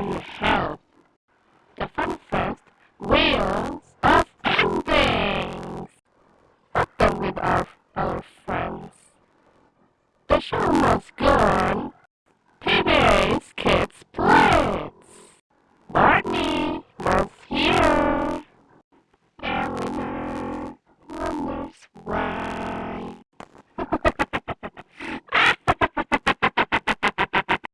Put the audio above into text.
on health. The fun first, wheels of endings. Open with our, our friends. The show must go on. TV's Kids Plays. Barney was here. Elinor wonders why.